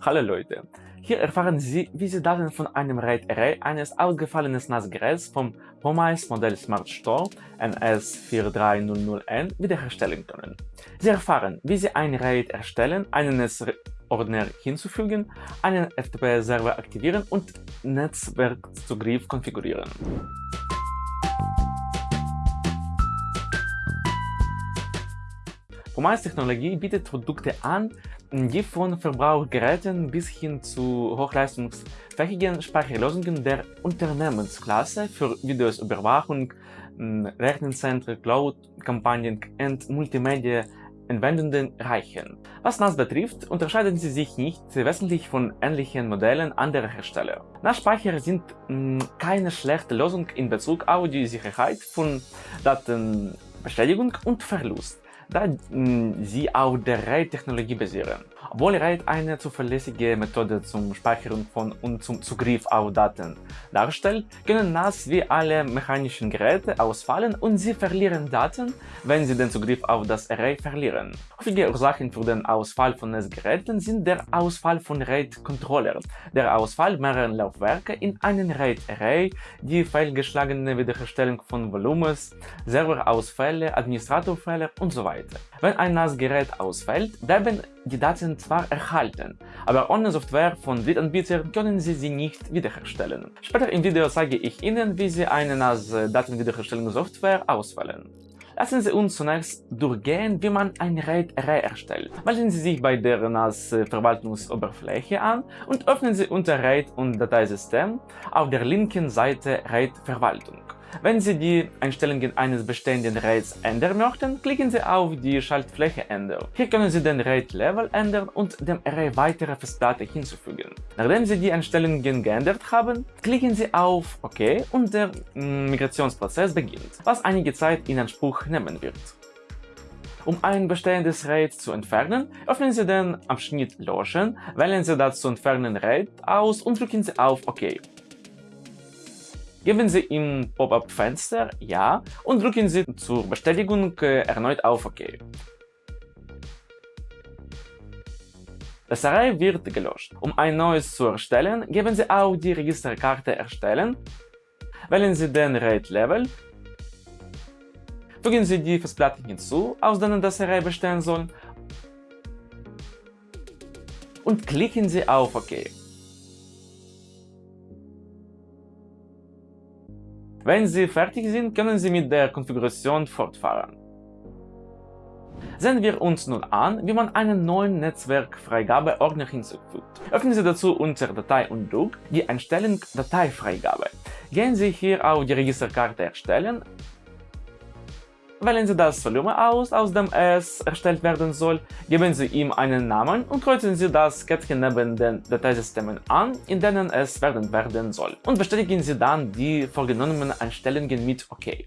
Hallo Leute! Hier erfahren Sie, wie Sie Daten von einem RAID-Array eines ausgefallenen NAS-Geräts vom POMICE Modell Smart Store NS4300N wiederherstellen können. Sie erfahren, wie Sie ein RAID erstellen, einen Netzordner hinzufügen, einen FTP-Server aktivieren und Netzwerkzugriff konfigurieren. POMICE-Technologie bietet Produkte an, die von Verbrauchergeräten bis hin zu hochleistungsfähigen Speicherlösungen der Unternehmensklasse für Videosüberwachung, Rechenzentren, Cloud-Kampagnen und Multimedia-Anwendungen reichen. Was NAS betrifft, unterscheiden sie sich nicht wesentlich von ähnlichen Modellen anderer Hersteller. NAS-Speicher sind mh, keine schlechte Lösung in Bezug auf die Sicherheit von Datenbestätigung und Verlust da sie auf der RAID-Technologie basieren. Obwohl RAID eine zuverlässige Methode zum Speichern von und zum Zugriff auf Daten darstellt, können NAS wie alle mechanischen Geräte ausfallen und sie verlieren Daten, wenn sie den Zugriff auf das Array verlieren. Häufige Ursachen für den Ausfall von NAS-Geräten sind der Ausfall von RAID-Controllern, der Ausfall mehrerer Laufwerke in einem RAID-Array, die fehlgeschlagene Wiederherstellung von Volumens, Serverausfälle, Administratorfehler und so weiter. Wenn ein NAS-Gerät ausfällt, bleiben die Daten zwar erhalten, aber ohne Software von Drittanbietern können Sie sie nicht wiederherstellen. Später im Video zeige ich Ihnen, wie Sie eine NAS-Datenwiederherstellungssoftware auswählen. Lassen Sie uns zunächst durchgehen, wie man ein RAID-Array erstellt. Melden Sie sich bei der NAS-Verwaltungsoberfläche an und öffnen Sie unter RAID und Dateisystem auf der linken Seite RAID-Verwaltung. Wenn Sie die Einstellungen eines bestehenden RAIDs ändern möchten, klicken Sie auf die Schaltfläche Ändern. Hier können Sie den RAID-Level ändern und dem Array weitere Festplatte hinzufügen. Nachdem Sie die Einstellungen geändert haben, klicken Sie auf OK und der mm, Migrationsprozess beginnt, was einige Zeit in Anspruch nehmen wird. Um ein bestehendes RAID zu entfernen, öffnen Sie den Abschnitt Löschen, wählen Sie das zu entfernen RAID aus und drücken Sie auf OK. Geben Sie im Pop-up-Fenster Ja und drücken Sie zur Bestätigung äh, erneut auf OK. Das Array wird gelöscht. Um ein neues zu erstellen, geben Sie auf die Registerkarte Erstellen, wählen Sie den RAID-Level, fügen Sie die Festplatten hinzu, aus denen das Array bestehen soll und klicken Sie auf OK. Wenn Sie fertig sind, können Sie mit der Konfiguration fortfahren. Sehen wir uns nun an, wie man einen neuen Netzwerkfreigabe-Ordner hinzufügt. Öffnen Sie dazu unter Datei und Druck die Einstellung Dateifreigabe. Gehen Sie hier auf die Registerkarte Erstellen Wählen Sie das Volumen aus, aus dem es erstellt werden soll, geben Sie ihm einen Namen und kreuzen Sie das Kettchen neben den Dateisystemen an, in denen es werden werden soll, und bestätigen Sie dann die vorgenommenen Einstellungen mit OK.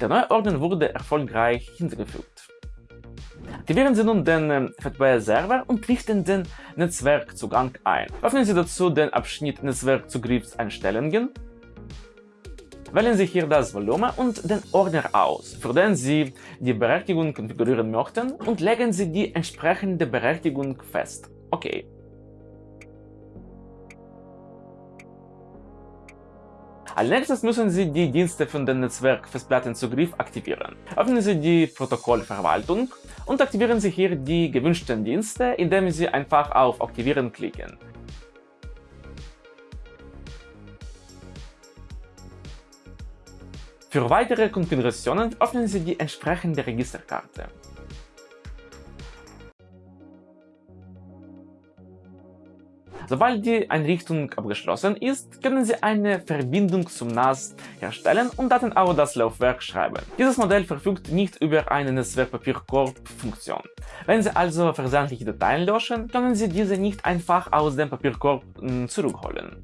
Der neue Ordner wurde erfolgreich hinzugefügt. Aktivieren Sie nun den ähm, FTP-Server und richten den Netzwerkzugang ein. Öffnen Sie dazu den Abschnitt Netzwerkzugriffseinstellungen. Wählen Sie hier das Volumen und den Ordner aus, für den Sie die Berechtigung konfigurieren möchten und legen Sie die entsprechende Berechtigung fest. Okay. Als nächstes müssen Sie die Dienste für den Netzwerk-Festplattenzugriff aktivieren. Öffnen Sie die Protokollverwaltung und aktivieren Sie hier die gewünschten Dienste, indem Sie einfach auf Aktivieren klicken. Für weitere Konfigurationen öffnen Sie die entsprechende Registerkarte. Sobald die Einrichtung abgeschlossen ist, können Sie eine Verbindung zum NAS herstellen und Daten auf das Laufwerk schreiben. Dieses Modell verfügt nicht über eine Netzwerkpapierkorb-Funktion. Wenn Sie also versandliche Dateien löschen, können Sie diese nicht einfach aus dem Papierkorb hm, zurückholen.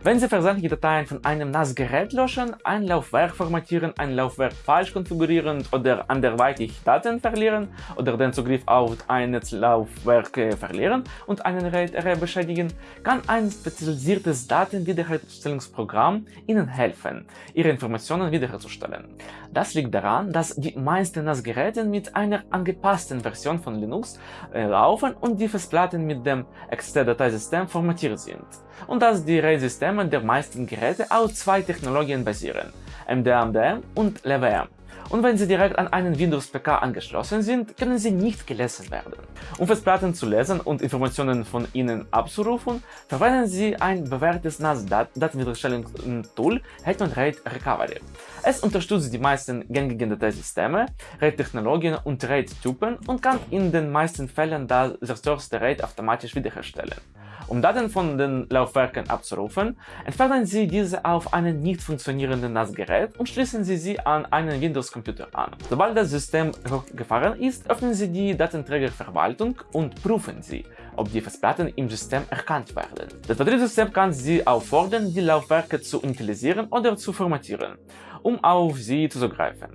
Wenn Sie versandliche Dateien von einem NAS-Gerät löschen, ein Laufwerk formatieren, ein Laufwerk falsch konfigurieren oder anderweitig Daten verlieren oder den Zugriff auf ein Netzlaufwerk verlieren und einen RAID beschädigen, kann ein spezialisiertes Datenwiederherstellungsprogramm Ihnen helfen, Ihre Informationen wiederherzustellen. Das liegt daran, dass die meisten NAS-Geräte mit einer angepassten Version von Linux äh, laufen und die Festplatten mit dem XT-Dateisystem formatiert sind und dass die RAID-Systeme der meisten Geräte auf zwei Technologien basieren, MDM und LVM. Und wenn sie direkt an einen Windows-PK angeschlossen sind, können sie nicht gelesen werden. Um Festplatten zu lesen und Informationen von ihnen abzurufen, verwenden sie ein bewährtes NAS-Datenwiederherstellungstool Hetman RAID Recovery. Es unterstützt die meisten gängigen Dateisysteme, RAID-Technologien und RAID-Typen und kann in den meisten Fällen das zerstörte RAID automatisch wiederherstellen. Um Daten von den Laufwerken abzurufen, entfernen Sie diese auf einem nicht funktionierenden NAS-Gerät und schließen Sie sie an einen Windows-Computer an. Sobald das System hochgefahren ist, öffnen Sie die Datenträgerverwaltung und prüfen Sie, ob die Festplatten im System erkannt werden. Das Betriebssystem kann Sie auffordern, die Laufwerke zu initialisieren oder zu formatieren, um auf sie zuzugreifen.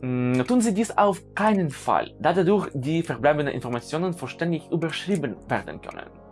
Hm, tun Sie dies auf keinen Fall, da dadurch die verbleibenden Informationen vollständig überschrieben werden können.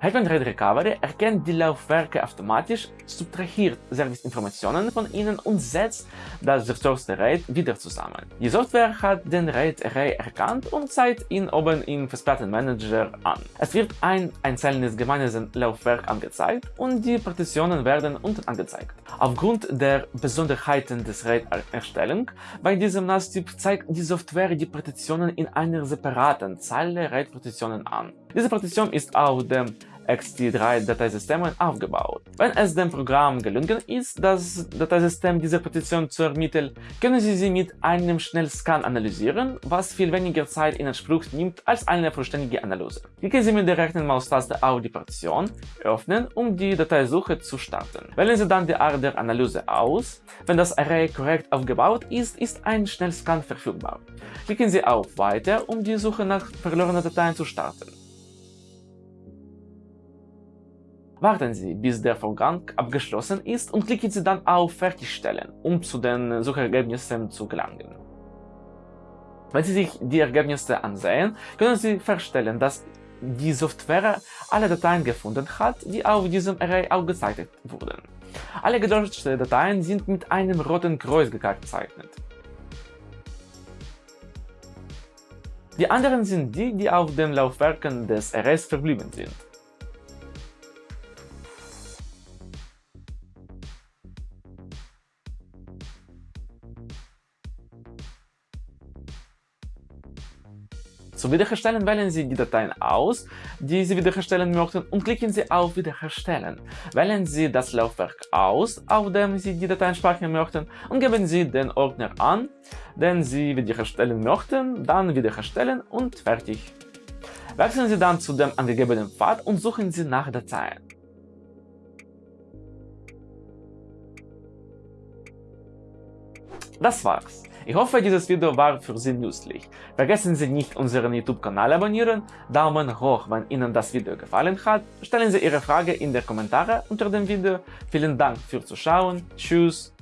Hetman RAID Recovery erkennt die Laufwerke automatisch, subtrahiert Serviceinformationen von ihnen und setzt das zerstörte RAID wieder zusammen. Die Software hat den RAID-Array erkannt und zeigt ihn oben im Festplattenmanager an. Es wird ein einzelnes gemeines Laufwerk angezeigt und die Partitionen werden unten angezeigt. Aufgrund der Besonderheiten des RAID-Erstellung bei diesem NAS-Typ zeigt die Software die Partitionen in einer separaten Zeile RAID-Partitionen an. Diese Partition ist auf dem XT3-Dateisystemen aufgebaut. Wenn es dem Programm gelungen ist, das Dateisystem dieser Partition zu ermitteln, können Sie sie mit einem Schnellscan analysieren, was viel weniger Zeit in Anspruch nimmt als eine vollständige Analyse. Klicken Sie mit der rechten Maustaste auf die Partition, öffnen, um die Dateisuche zu starten. Wählen Sie dann die Art der Analyse aus. Wenn das Array korrekt aufgebaut ist, ist ein Schnellscan verfügbar. Klicken Sie auf Weiter, um die Suche nach verlorenen Dateien zu starten. Warten Sie, bis der Vorgang abgeschlossen ist und klicken Sie dann auf Fertigstellen, um zu den Suchergebnissen zu gelangen. Wenn Sie sich die Ergebnisse ansehen, können Sie feststellen, dass die Software alle Dateien gefunden hat, die auf diesem Array aufgezeichnet wurden. Alle gelöschten Dateien sind mit einem roten Kreuz gekennzeichnet. Die anderen sind die, die auf den Laufwerken des Arrays verblieben sind. Zum Wiederherstellen wählen Sie die Dateien aus, die Sie wiederherstellen möchten und klicken Sie auf Wiederherstellen. Wählen Sie das Laufwerk aus, auf dem Sie die Dateien speichern möchten und geben Sie den Ordner an, den Sie wiederherstellen möchten, dann wiederherstellen und fertig. Wechseln Sie dann zu dem angegebenen Pfad und suchen Sie nach Dateien. Das war's. Ich hoffe, dieses Video war für Sie nützlich. Vergessen Sie nicht, unseren YouTube-Kanal abonnieren, Daumen hoch, wenn Ihnen das Video gefallen hat, stellen Sie Ihre Frage in die Kommentare unter dem Video. Vielen Dank fürs Zuschauen, tschüss